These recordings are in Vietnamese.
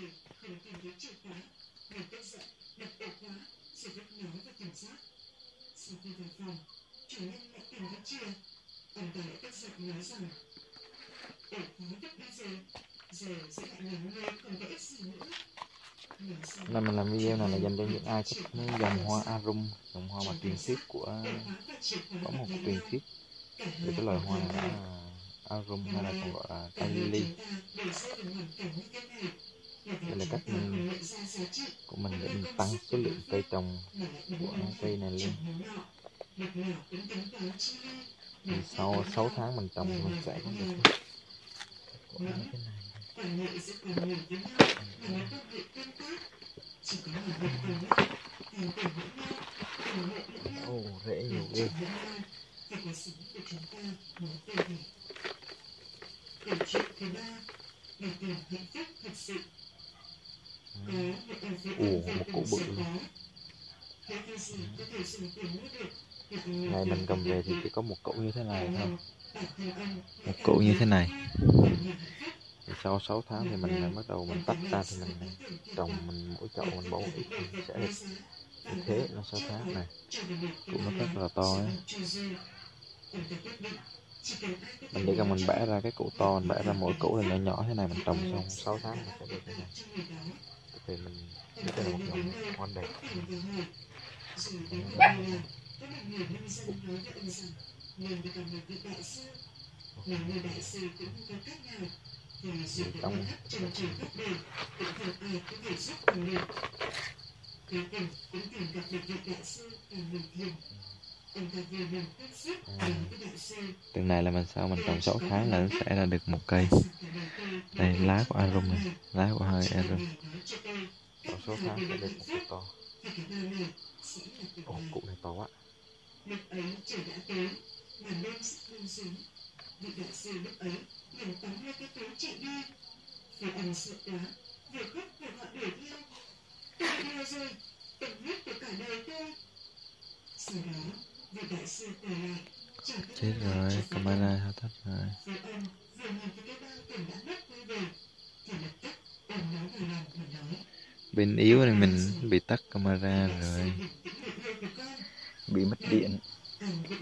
về không tìm thấy chìa khóa người tức giận đập ổ khóa rồi vứt nó vào thùng rác sau khi vào phòng chủ nhân lại tìm thấy chìa ông ta lại tức giận nói rằng ổ khóa vứt đi rồi giờ sẽ lại là người không có ích gì nữa Nên mình làm video này là dành cho những ai thích mấy dòng hoa arum, dòng hoa mà truyền thuyết của có một truyền thuyết về cái loài hoa này hoàn là arum hay là còn gọi là nhà lily. Đây là cách của mình để mình tăng số lượng cây trồng của cây này lên. Thì sau 6 tháng mình trồng mình sẽ có được quả như thế này. Ồ, rễ nhiều ghê ông mua Ngày tiền mình cầm về thì chỉ có một cậu như thế này thôi. Một cỗ như thế này. Thì sau 6 tháng thì mình lại bắt đầu mình tách ra thì mình trồng mình mỗi chậu mình bón ít thì sẽ được như thế nó 6 tháng này. Cũng nó rất là to ấy. Mình chỉ cần mình bẻ ra cái củ to, mình bẻ ra mỗi củ là nhỏ nhỏ thế này mình trồng xong 6 tháng mình sẽ được thế này. Thì mình biết là một dòng hoa đẹp. Đại sư cũng không có cách nào dù Trong- trời đời cũng không ai có thể giúp được. Cuối cùng cũng tìm gặp được vị đại sư người thiền. À. Từng này là mình sau mình trồng 6 tháng là nó sẽ ra được một cây. Đây lá của arum này, lá của hơi arum. Trồng số tháng sẽ được một cây to. Ồ, cụ này to quá. Vị đại sư lúc ấy liền cái túi chạy đi. Vừa khóc vừa gọi đuổi theo. Tôi rồi, tình huyết của cả đời tôi. Sau đó, Chết rồi, camera hao tắt rồi. Thì. Bên yếu này mình bị tắt camera rồi. Bị mất điện. Anh bị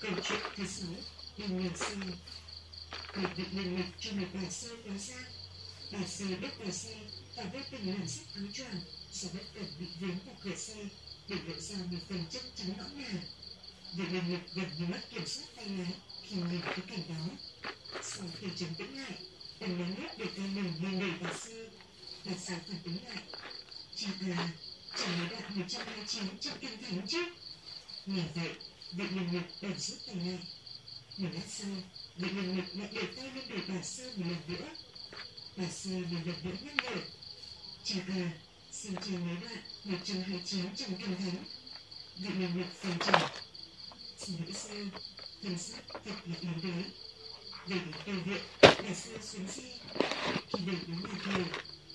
Cần chuyện thật sáu, đừng ngờ sau. Cần được lần mạch cho một bà sơ có ra. Bà sơ bước bà xe và vô tình làm sách áo choàng sau bất cần bị vướng vào cửa xe để lộ ra một phần chất trắng nõn nà. Việc lần mạch gần như mất kiểm soát tay lái khi nhìn thấy cảnh đó. Sau khi trấn tĩnh lại, Cần nắm nút để tay mình lên đẩy bà sơ. Bà sơ phản ứng lại. Cha là chẳng mới đạt 129 trong kinh thánh chứ. Nghe vậy, vị lần mạch bèn rút tay lại. Một lát sau, vị lần mạch lại để tay lên đẩy bà sơ một lần nữa. Bà sơ một lần nữa nhắc nhở. Cha à, xin cha mới đoạn 129 trong kinh thắng Vị lần mạch phần trần. Xin lỗi sư, Thần sắc thật là yếu đuối. Về đến cầu viện, bà sư xuống xe. Khi đẩy đến nhà thờ,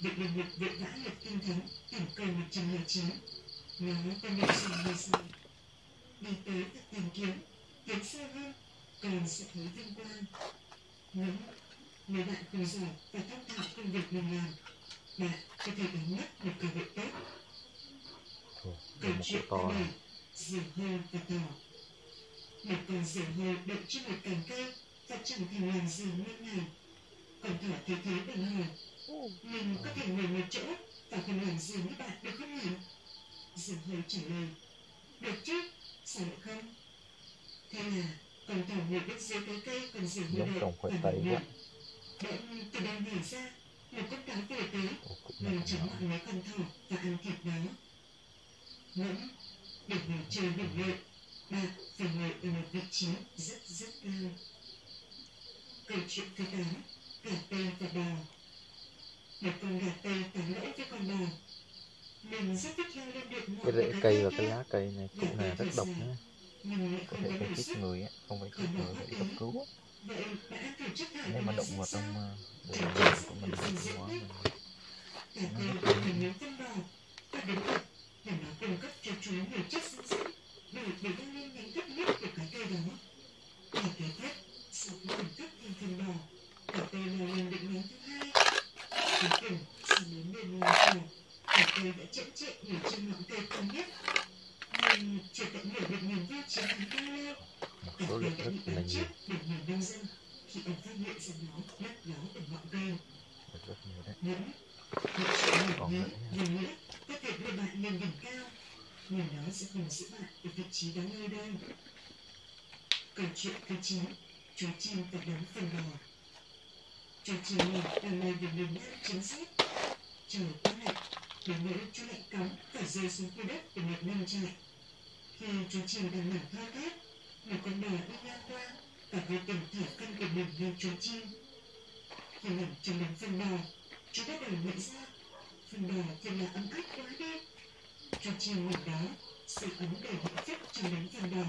vị lần mạch vội vã lập kinh thánh, tổng câu 129. Nó Nói nội dung như sau. Đi tới các tìm kiếm, tiến sâu hơn, còn sẽ thấy vinh quang. Nếu, nếu bạn không giỏi và thông thạo công việc mình làm, bạn có thể đánh mất một cơ hội tốt. Câu chuyện thứ bảy, diều hâu và tàu. Một con diều hâu đậu trên một cành cây và chẳng thành làm gì nên ngày. Con thỏ thấy thế bèn hỏi, mình có thể ngồi một chỗ và không làm gì với bạn được không nhỉ? Diều hâu trả lời, được chứ, lại không? Thế là con thỏ ngồi bên dưới cái cây còn đậu trồng khoai và ngủ quá. Bỗng từ đâu nhảy ra, một con cá về tới còn chóng nhỏ. gặm lấy con thỏ và ăn thịt nó. Ngẫm, để ngồi chơi bình lợi, bạn phải ngồi ở một vị trí rất rất cao. Câu chuyện thứ tám, gà tây và bò. Một con gà tây tán lỗi với con bò. Cái rễ cây và cái lá cây này cũng là rất độc nhé. Có thể gây chết người á, không phải chết người phải cấp cứu. Nếu mà động vào trong đường của mình thì cũng quá mình nó lên đó cả lên cùng cây đã chậm chệ nhiều trên ngọn cây cao nhất nhưng chưa tận hiểu được niềm vui chiến thắng cao một cả lượng đã bị nhiều. chết bởi người nông dân khi ông phát hiện ra nó lấp ló ở ngọn cây rất rất nhiều đấy. Những một sự nữa nha. lần nữa có thể đưa bạn lên đỉnh cao. Nhưng nó sẽ không giữ bạn ở vị trí đó nơi đây. Câu chuyện thứ chín chú chim và đống phần bò chú chim đang bay về miền nam chính xác. Trời quá lạnh đến nỗi chú lạnh cóng phải rơi xuống khu đất của một nông trại khi chú chim đang nằm thoi thóp một con bò đi ngang qua và vô tình thả phân của mình lên chú chim khi nằm trong đống phân bò chú bắt đầu nhận ra phần bò thật là ấm áp quá đi. Chú chim ngồi đó sự ấm đầy hạnh phúc trong đống phần bò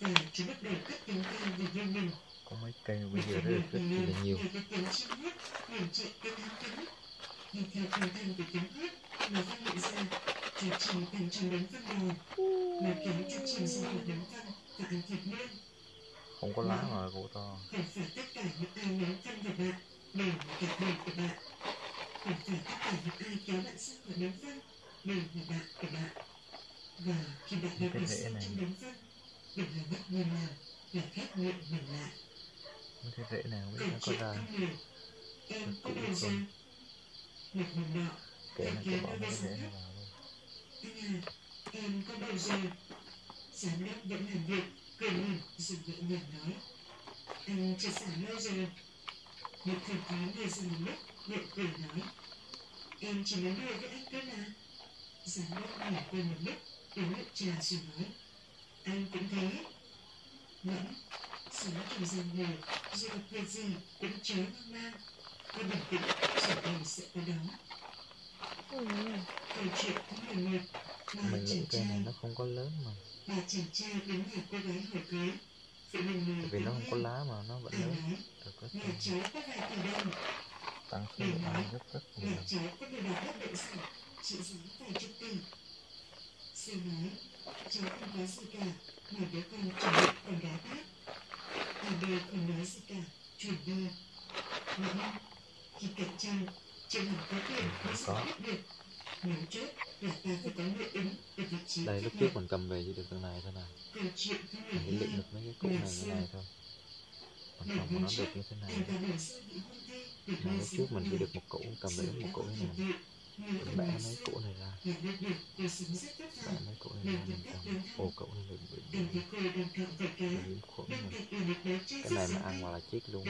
và chú bắt đầu cất tiếng ca về riêng mình. Có mấy cây bây giờ rất là rất là nhiều. nghe cái tiếng chim hót liền chạy theo tiếng hót nó phát hiện ra chú chim thành trong đống phân bò mà kéo chú chim ra khỏi đống phân và ăn thịt luôn không có lá mà gỗ to phải phải tất cả những ai ném phân vào bạn đều là cả bè của bạn phải phải tất cả những ai kéo bạn sang khỏi đống phân đều là bạn của bạn và khi bạn đã bị ở sâu trong đống phân đừng là bất ngờ nào là khép miệng mình lại mấy cái rễ này không biết nó có ra. Em có Cũng ra một mình nọ kể nó kia cho bỏ nó mấy nó vào luôn em có bao giờ giám đốc vẫn làm việc cười mỉm rồi nhẹ nhàng nói anh chưa xả lâu rồi một thầy phái người dừng một lúc miệng cười nói em chỉ nói đùa với anh cơ mà giám đốc mỉm cười một lúc uống nước trà rồi nói anh cũng thế ngẫm sống trong gian người dù gặp việc gì cũng chớ hoang mang cứ bình tĩnh rồi đều sẽ có đó Ừ. câu chuyện thứ mười một ba mình nghĩ cây này nó không có lớn mà tại vì nó không có lá mà nó vẫn lớn được rất tăng số lượng ăn rất rất nhiều sư nói cháu không có gì cả mà đứa con chuẩn bị còn đá bát hai bên không nói gì cả chuyển đưa ngẫm khi cạnh tranh có. giải Có. được đây lúc trước mình cầm về chỉ được cái này thôi nè thứ mình chỉ hai được mấy cái củ này cái này thôi. Còn không nó được như thế này mà lúc trước mình chỉ được một củ cầm về một củ này mình mình bẻ mấy củ này ra. Được bẻ mấy củ này ra mình cầm ô củ này bị bị nhiễm khuẩn trai cái này mà ăn mà là chết luôn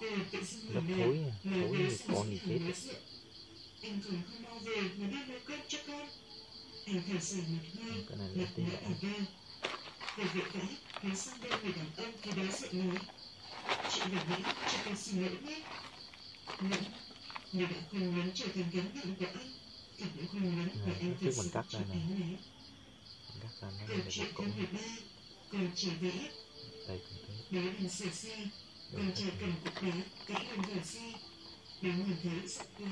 Lớp thối nha, thối thì như con thì gì chết Anh thường không bao mà cho con một hơi cái này là Lật tí ở sang bên người đàn ông thì đối diện nói Chị đừng cho xin lỗi nhé Nếu đã không muốn trở thành gánh nặng của anh Thì cũng không muốn anh trước sự mình cắt ra này. cắt ra nó Câu chuyện một thứ này. 13 Còn trở vẽ đây cũng thế sửa xe được trai rồi. cầm cục đá Cãi lên vở xe Bố nhìn thấy sợ quá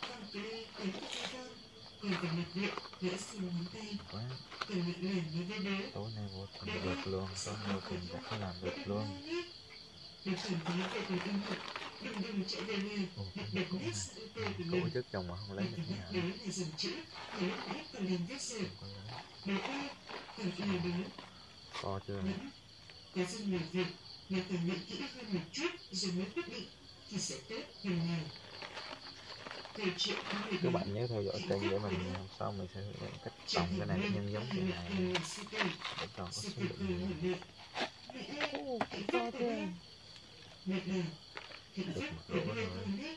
Con đi đánh cho con Còn phải nhập viện Gãy xương ngón tay. Còn ngại ngần nói với bố tối nay vô tình được luôn nay vô tình đã làm được luôn. Bố cảm thấy vô cùng ân hận Đừng đừng chạy về nhà. Đặt cái củ nét này sợ tươi của củ mình. trước chồng mà không lấy được nhà. bố là dòng chữ lúc nãy còn làm không có lấy Bố ơi Còn yêu bố to chưa Ngẫm Có rất nhiều việc Mà phải nghĩ kỹ hơn một chút Rồi mới quyết định Thì sẽ tốt hơn nhiều các bạn nhớ theo dõi kênh để mình hôm sau mình sẽ hướng dẫn cách trồng cái này nhân giống cái này. để trồng có số lượng nhiều. Được. Một đôi rồi. con đấy.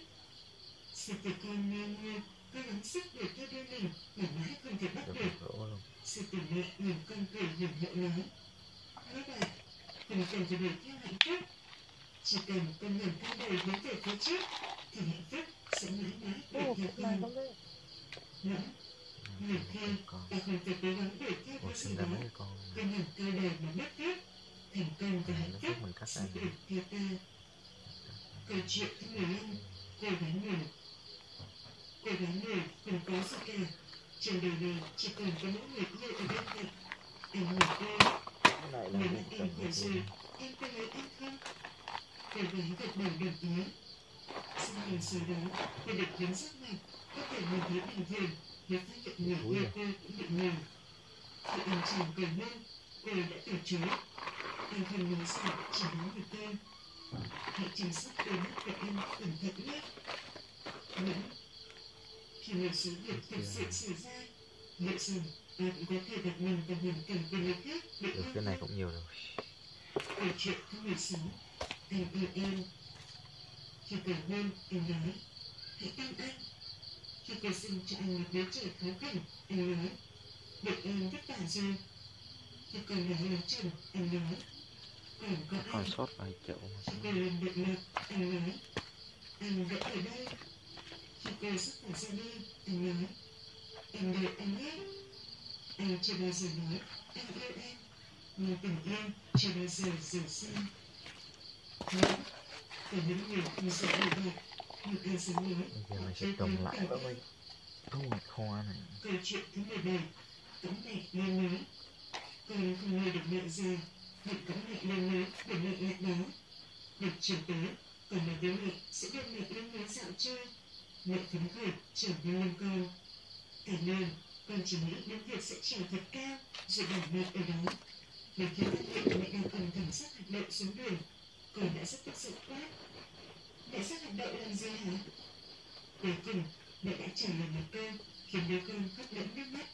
Sự tự con ngang nhiên, cố gắng sức để theo đôi mình mà mãi không thể bắt được được. một rổ luôn. Sự tử mẹ nhìn con cười hiền hậu nói. Các bạn, đừng cần phải đuổi theo hạnh phúc. Chỉ cần con ngẩng cao đầu hướng về phía trước, thì hạnh phúc sẽ mãi mãi đuổi theo con. con. Ngẫm, nhiều khi con ta không phải cố gắng đuổi theo cái gì đó. con ngẩng cao đầu mà mất phước. Thành công và hạnh phúc mình sẽ đuổi theo ta. Câu chuyện thứ 15 Cô gái người có gì cả trên đời này chỉ còn có mỗi người yêu ở bên cạnh anh hỏi cô lại là nếu một mà tầng em em có lấy anh không để gái gật đầu đồng ý sau này sau đó cô được đến rất mạnh có thể nhìn thấy bình thường nếu phát hiện người Ui yêu cô cũng bị nhầm khi anh chàng cầu mong cô đã từ chối anh không nói gì chỉ nói được tên hãy chăm sóc đôi mắt của em cẩn thận nhé Mẫn khi một số việc thực sự xảy ra được cái này cũng nhiều rồi. Chuyện thứ 16 Anh yêu em. Khi cầu hôn, anh nói Hãy tin anh Khi cô sinh cho anh một đứa trẻ khó khăn Anh nói Được em vất vả rồi. Khi cô nói lấy chồng, anh nói Còn có còn anh sót vài nặng, anh nói Anh vẫn ở đây. Khi cô sắp phải ra đi, anh nói Em đợi anh nhé Anh chưa bao giờ nói. Anh yêu em. Nhưng tình yêu chưa bao giờ rời xa Nhưng Có những người không sợ như vậy Nhưng ai dám nói. Bây giờ mình sẽ trồng lại. Với mình thu hoạch hoa này. Câu chuyện thứ 17 Cấm mẹ lên nói Con không nghe được mẹ già. Hiện cấm mẹ lên nói để mẹ lại đó Được chiều tới Còn nói với mẹ sẽ đưa mẹ lên nói dạo chơi. Mẹ phấn khởi trở nên lên con Cảm ơn Con chỉ nghĩ đến việc sẽ trèo thật cao Rồi bỏ mẹ ở đó. Đến khi phát hiện mẹ đang cầm thẳng sắc hạt đậu xuống đường. Con đã rất tức giận quát Mẹ sắc hạt đậu làm gì hả? Cuối cùng mẹ đã trả lời một câu khiến đứa con khóc lẫn nước mắt.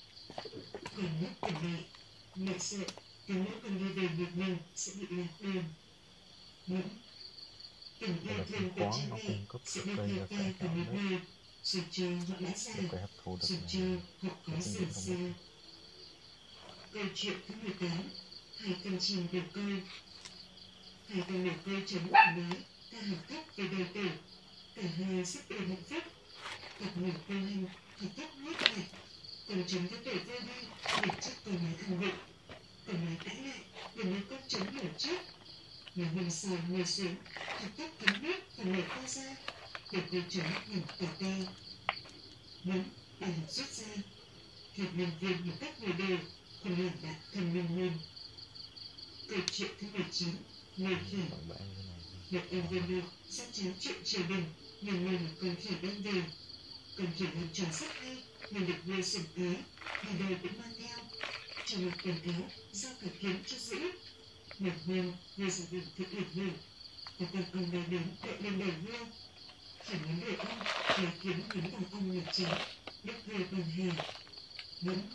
Còn nhắc tỉnh lại mẹ sợ nếu mỗi con đi về một mình sẽ bị lạc đường. Những tình yêu thương của cha mẹ sẽ được theo và ta cải từ tạo một nước có hấp thu được rồi này. chờ họ có gì xa câu chuyện thứ 18 hai con chim đầu câu hai con đầu câu trống và nói ta học cách về đời tử cả hai rất êm hạnh phúc cặp ngủ câu hành thì tóc nuốt lại còn trống có tuổi vô đi. Để chắc còn nói ăn vụng còn nói cãi lại. Để nói con trống nở trước. Ngày hôm sau ngồi xuống. Thì tóc thấm nước và nở ta ra cô trống nhìn tỏ te muốn bài học rút ra việc nhân viên một cách vừa đều. Còn làm bạn thân minh luôn câu chuyện thứ 19 người khỉ Việc em viên được sắp chiếu chuyện triều đình. Nuôi một con khỉ đem về con khỉ làm trò rất hay mình được nuôi sủng ái ngày đời cũng mang theo. Trong một quần áo do cả kiếm cho giữ. Một hôm người sử dụng thực lực hưởng và con ông bay đến đợi lên đầy hương khỉ muốn đề ông lấy kiếm nhắm vào ông ngược trắng đức về bằng hề. vẫn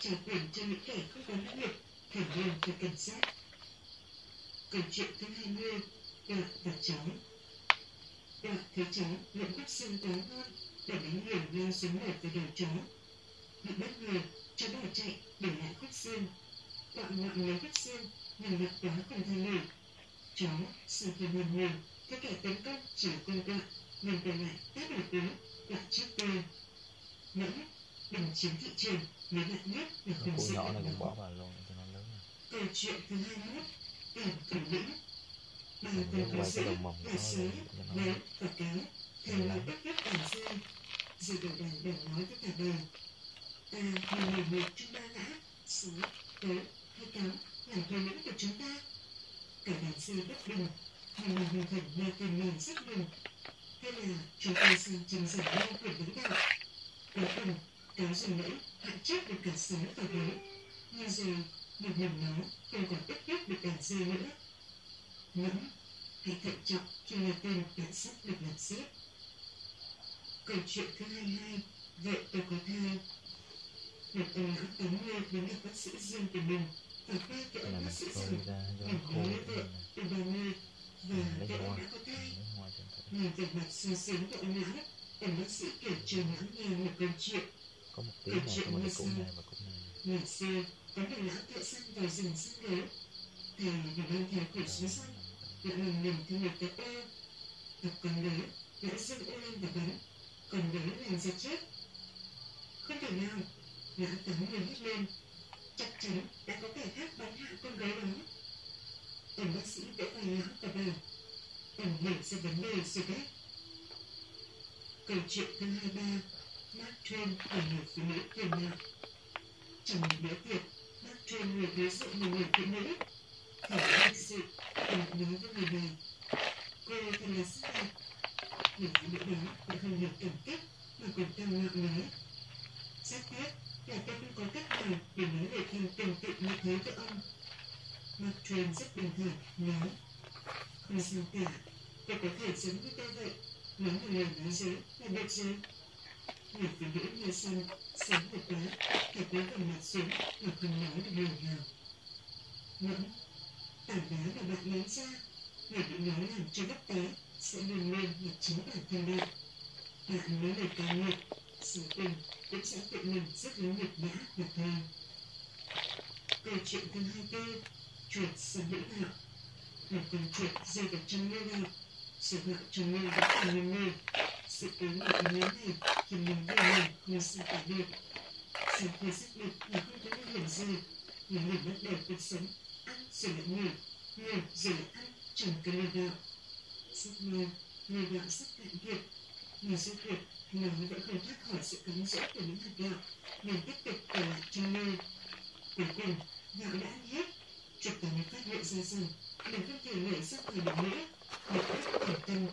trả quyền cho những kẻ không có năng lực phải luôn phải cảnh sát câu chuyện thứ hai mươi Đạt và cháu Đạt thấy cháu lẫn khúc xương quá ngon Để đánh người lao xuống lở về đầu cháu Bị bắt người, Cháu bỏ chạy để lại khúc xương Đợi ngọn lấy khúc xương Nằm mặt quá còn thay nổi Cháu sợ phải buồn ngủ các kẻ tấn công chỉ quân quạ mình còn lại tát một cú là trước tôi Mẫn Đừng chiếm thị trường Nếu bạn nhất là nó sự nhỏ này cũng bỏ vào luôn cho nó lớn. Câu chuyện thứ hai mươi tìm thủ lĩnh Bà Mình còn muốn có quay cái đầu mồng và nó sứa cho nó Theo Mình bất nhất bản dương Rồi đầu đàn đồng nói với cả đời Ta là người một trong ba ngã. Sứa, tớ hay cáo là thủ lĩnh của chúng ta Cả đàn sư bất bình Nhưng mà hình thành nghe tên mình rất bình Thế là chúng ta sang tranh giành nhau quyền lãnh đạo Cuối cùng Cáo dùng lẫy hạn chết được cả sứa và gấu Nhưng rồi một mình nó không còn ít nhất được đàn dê nữa. Ngẫm hãy thận trọng khi nghe tên cảnh sát được làm xếp câu chuyện thứ hai hai vợ tôi có thai một ông lão tám mươi đến gặp bác sĩ riêng của mình và ba cái ông bác sĩ rằng mình lấy thế vợ từ ba mươi và đã trên thử. nhìn vẻ mặt sướng của ông lão ông bác sĩ kể cho lão nghe một câu chuyện. Có một tí này có một cái củ này và củ này. Ngày xưa có một lão thợ săn vào rừng săn gấu thầy vì mang theo khẩu súng săn lại lần mình theo một cái ô gặp con lớn đã dâng ô lên và bắn còn lớn làm giật chết. Không thể nào. Lão tấm người hét lên. Chắc chắn đã có kẻ khác bắn hạ con gái đó ông bác sĩ vỗ vai hắn và bảo ông nảy ra vấn đề rồi đấy câu chuyện thứ hai ba Mark Twain là người phụ nữ tiền nạo. Trong một bữa tiệc, Mark Twain người đối diện một người phụ nữ. Thở thực sự, và nói với người này, cô thật là sức đẹp. Người phụ nữ đó đã không được cảm kích mà còn tăng nặng nói. Rất tiếc là tôi không có cách nào để nói lời khen tình tự như thế với ông. Mark truyền rất bình thường nói, không sao cả, tôi có thể sống như tôi vậy, nói một lời nói dối là được rồi. Người phụ nữ nghe xong, sớm một quá, thật cúi gằm mặt xuống mà không nói được lời nào. Ngẫm, tảng đá mà bạn lấy ra, người bị nói làm cho đất té, sẽ luôn luôn là chính bản thân bạn. Bạn nói lời cao ngợi, sự tình cũng sẽ tự mình rất lớn nhục nhã và thôi. Câu chuyện thứ hai tư, chuyển sự lưỡi gạo. Một con chuột rơi vào trong lưỡi gạo, sự gạo chân lưỡi vẫn còn nhiều người. Sự cố ngạc nhiên này khiến mình vui mừng như sự cả được. Sau khi xác định là không có nguy hiểm gì, người mình bắt đầu cuộc sống, ăn sự lại ngủ, ngủ rồi lại ăn trong cái lưỡi gạo. Rất lâu, lưỡi gạo sắp cạn kiệt, sự giúp việc nó vẫn không thoát khỏi sự cám dỗ của những hạt gạo nên tiếp tục ở lại trong nơi cuối cùng gạo đã hết chuột ta mới phát hiện ra rằng mình không thể nảy ra khỏi được nữa một cách thành tâm.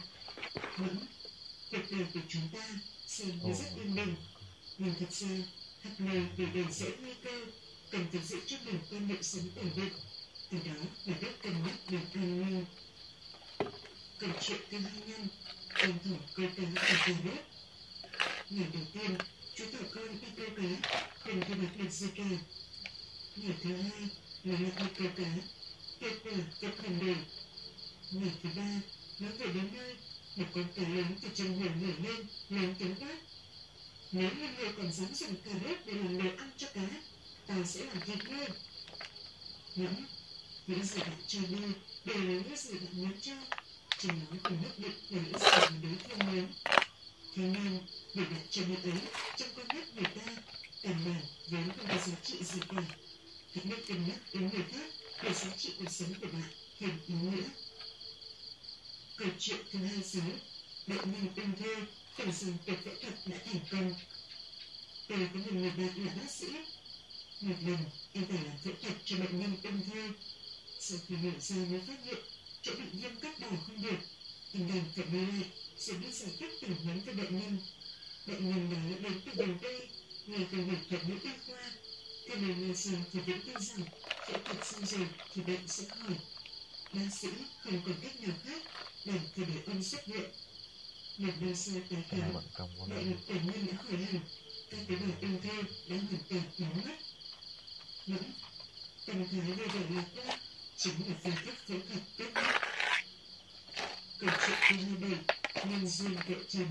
Vẫn cuộc đời của chúng ta xem như rất yên bình. Nhưng thật ra hạt này để đầy dẫy nguy cơ cần phải giữ cho mình quan niệm sống ổn định. Từ đó là biết cân nhắc được an nguy câu chuyện thứ hai năm ông thổ câu cá ở cả nước. Ngày đầu tiên chú thỏ con đi câu cá không thu hoạch được gì cả ngày thứ hai là lại đi câu cá kết quả ngày thứ ba nó về đến nơi một con cá lớn từ chân hồ nổi lên lớn tiếng quát nếu như người còn dám dùng cà rốt để làm đồ ăn cho cá ta sẽ làm thịt ngươi ngẫm những gì bạn cho đi đều là những gì bạn muốn cho chỉ nói cùng nhất định là những gì mà đối phương muốn thế nên để đặt cho ấy trong con mắt người ta căn bản vốn không có giá trị gì cả hãy biết cân nhắc đến người khác để giá trị cuộc sống của bạn thêm ý nghĩa câu chuyện thứ hai sáu bệnh nhân ung thư tưởng rằng cuộc phẫu thuật đã thành công tôi có một người bạn là bác sĩ một lần anh phải làm phẫu thuật cho bệnh nhân ung thư sau khi mổ ra mới phát hiện chỗ bị viêm cắt bỏ không được anh đành phải đi lại rồi đi giải quyết tình huống cho bệnh nhân bệnh nhân đó đến từ đầu đây ngày từ bệnh thuật ngữ y khoa thế nên nghe xong thì vẫn tin rằng phẫu thuật xong rồi thì bệnh sẽ khỏi bác sĩ không còn cách nào khác để thì để ông xuất viện một năm sau tái cái này khám bận đại lực bệnh nhân đã khỏi hẳn các tế bào ung thư đã hoàn toàn biến mất vẫn tâm thái vui vẻ lạc quan chính là phương thức phẫu thuật tốt nhất câu chuyện thứ hai bảy nhân duyên vợ chồng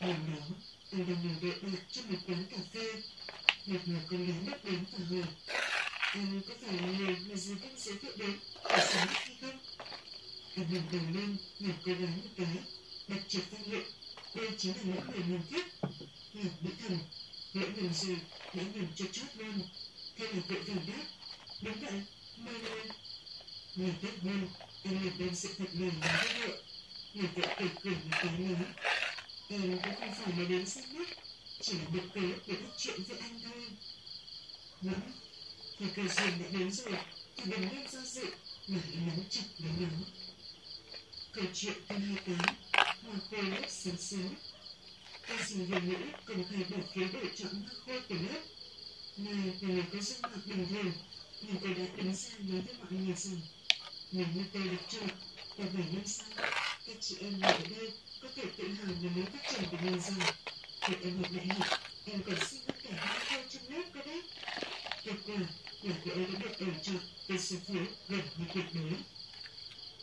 hôm đó tôi đang ngồi đợi bạn trong một quán cà phê một người con gái bước đến và hỏi nhưng có phải là người mà dì Vinh giới thiệu đến để sống hay không anh ngẩng đầu lên nhìn cô gái một cái đặt chợt phát luyện đây chính là những người mình thích ngọc nghĩ thần lễ nhầm rồi lễ nhầm cho chót lên theo là vội vàng đáp đúng vậy mời mời người tất nhiên em lập lên sự thật lời nói với vợ người vợ cười cười một cái nói em cũng không phải là đến xem mắt chỉ là được cớ để bắt chuyện với anh thôi. Ngẫm thì cơ duyên đã đến rồi thì đừng nên do dự mà hãy nắm chặt lấy nó. Câu chuyện thứ hai tám hoa khô lớp sớm sớm. Ca sĩ về nữ công khai bỏ phiếu để chọn hoa khô của lớp. Này là người có dung mạo bình thường nhưng tôi đã đứng ra nói với mọi người rằng, nếu như tôi được chọn và vài năm sau, các chị em ở đây có thể tự hào về mối phát triển của mình rằng khi em học đại em còn xin hơn cả hai cô trong lớp cơ đấy Tuyệt vời, là cô ấy đã được bầu chọn về số phiếu gần như tuyệt đối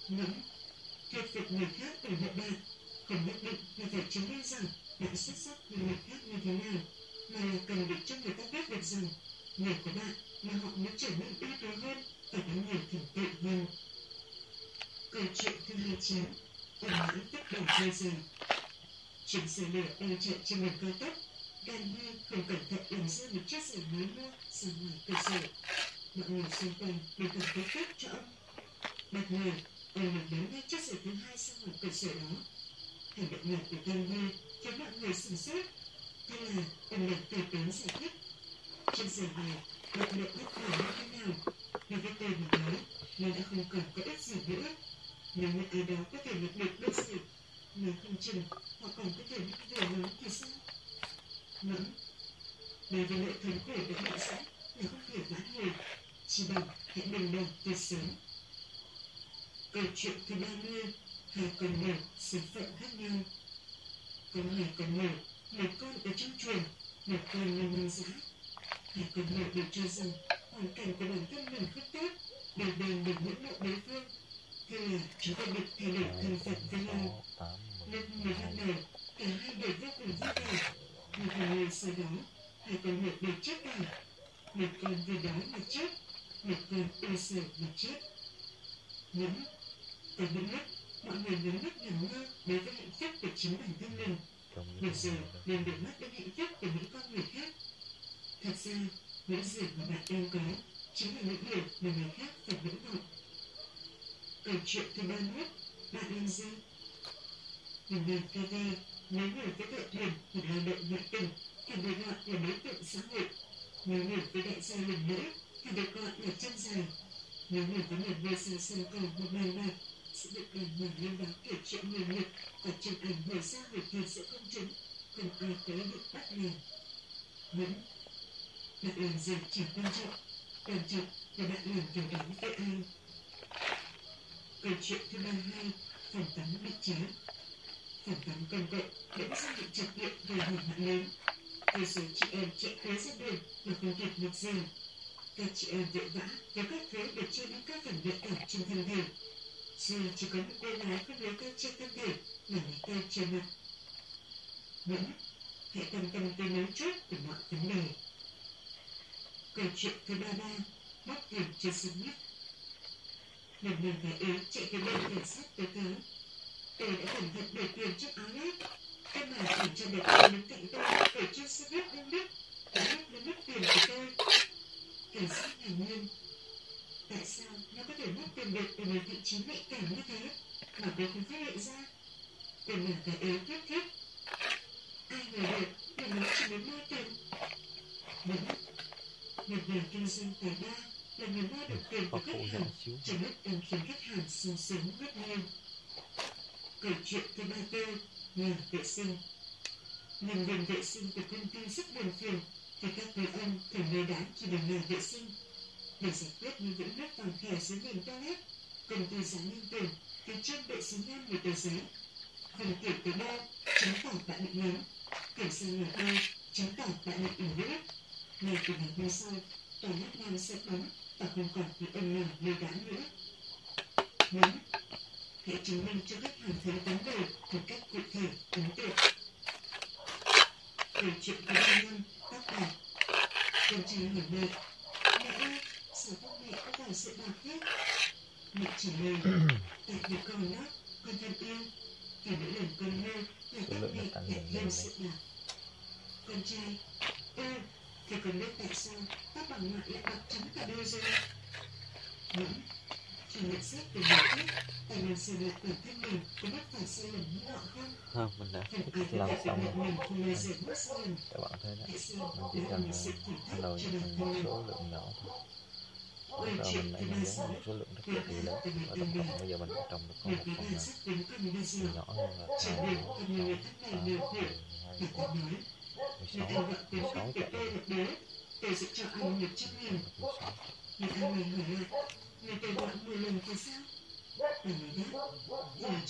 ngẫm thuyết phục người khác từ hộ bạn không nhất định là phải chứng minh rằng bạn xuất sắc như người khác như thế nào mà là cần được cho người ta biết được rằng người của bạn mà họ muốn trở nên ưu tú hơn và có nhiều thành tựu hơn câu chuyện thứ hai chín ẩn mãn tất cả hơi dài chuyến xe lửa đang chạy trên đường cao tốc gần như không cẩn thận làm rơi một chiếc giường mới mua ra ngoài cửa sổ mọi người xung quanh đều cảm thấy tốt cho ông bất ngờ ông nhìn đến ngay chiếc giường thứ hai sau ngoài cửa sổ đó hành động này của gan như khiến mọi người sửng sốt Thế là ông được từ tốn giải thích. Trên giường này, lực lượng bất ngờ như thế nào? Vì cái tên mà nói, nó đã không còn có ích gì nữa. Nếu như ai đó có thể lực được đơn sự, nếu không chừng họ còn có thể mắc về lớn thì sao? Ngẫm, đối với nỗi thánh khổ đã bị sẵn là không thể vãn hồi, chỉ bằng hãy đừng đầu từ sớm. Câu chuyện thứ ba mươi, hai con mèo số phận khác nhau. Có hai con mèo, một con ở trong chuồng, một con nằm ngoài giá. Hai con mèo đều cho rằng hoàn cảnh của bản thân mình không tốt, đều đều được ngưỡng mộ đối phương. Là chúng ta định thay đổi thân phận với nhau. mười mới bắt đầu, cả hai đều vô cùng vui vẻ. Nhưng hai ngày sau đó, hai con mèo đều chết cả. Một con vì đói mà chết, một con ưu sợ mà chết. Những có những lúc mọi người nhắm mắt nhầm mơ đối với hạnh phúc của chính bản thân mình những giờ nên để mắt đến hạnh phúc của những con người khác Thật ra, những gì mà bạn đang có chính là những điều mà người khác phải ngưỡng vọng Câu chuyện thứ ba nhất, bạn làm gì? Mình làm TV, nếu người với đội thuyền hoặc lao động ngoại tình, thì được gọi là đối tượng xã hội Nếu người với đại gia lần nữa thì được gọi là chân dài Nếu người với một ngôi sao sân cầu một bài bạc sẽ được đàn mở lên báo kể chuyện người nghiệp và chụp ảnh người xa về thiệt sự công chúng không ai tới được bắt liền. vẫn bạn làm gì chỉ quan trọng quan trọng là bạn làm điều đó với ai câu chuyện thứ ba hai phản tán bị trá phản tán công cộng vẫn dưng bị chập điện gây hỏa hoạn lớn vô số chị em chạy tới ra đường mà không kịp một giờ. Các chị em vội vã, kéo các thứ để cho đến các phần nhạy cảm trên thân thể. Dù chỉ có một cô gái không lấy tay trên thân thể, mà lấy tay trên mặt. Vẫn hãy quan tâm tới mấu chốt của mọi vấn đề. Câu chuyện thứ ba ba bắt tiền trên sân nhất một người gái ế chạy tới bên cảnh sát tố tớ. Tớ đã cẩn thận để tiền trong áo lót. Em mà chỉ cho được tôi đứng cạnh tôi để cho xe buýt đông đức. Đã mất nó mất tiền của tôi cảnh sát ngạc nhiên. Tại sao nó có thể mất tiền được ở một vị trí nhạy cảm như thế? Mà tôi không phát hiện ra. Tớ là cái ế thiết thiết ai ngờ được là nó chỉ muốn mua tiền đúng một nhà kinh doanh tài ba là người mua được tiền của khách hàng cho lúc đang khiến khách hàng sung sướng rất nhiều câu chuyện thứ ba tư nhà vệ sinh. Nhân viên vệ sinh của công ty rất buồn phiền vì các người ông thường nơi đáng chỉ để nhà vệ sinh. Để giải quyết những vũng nước vàng khè dưới nền toilet công ty dán lên tường từ trên vệ sinh nam một tờ giấy. Phần tiểu tới đâu chứng tỏ bạn bị ngán kiểm sang nhà đâu chứng tỏ bạn bị ủng nữa ngay từ ngày hôm sau toilet nam sẽ bóng và không còn bị ông nào lừa đám nữa bốn hãy chứng minh cho khách hàng thấy vấn đề một cách cụ thể ấn tượng câu chuyện thứ ba nhân tác giả con trai hỏi mẹ mẹ ơi sao các mẹ có vào sự bạc hết mẹ trả lời tại vì con đó con thân yêu và mỗi lần con mơ là các mẹ nó lại thêm lên sự bạc con trai Ừ, thì con biết tại sao các bà ngoại lại bạc trắng cả đôi rồi những chỉ nhận xét về người khác tại mình sửa lại bản thân mình có mắc phải sai lầm như họ không? Không mình đã làm xong rồi. các bạn thấy sao mình chỉ cần sự cần thân một số lượng nhỏ thôi. Chuyện mình lại nhân sáu một số lượng rất là lớn. ta và tổng cộng bây giờ mình đã trồng được có Một con đến nhỏ hơn là Chẳng hai được bốn con người sáu thân này Người ta Người ta tôi sẽ cho anh một trăm nghìn mười sáu Người ta này hỏi lại Người ta gọi mười lần thì sao Bà nói đáp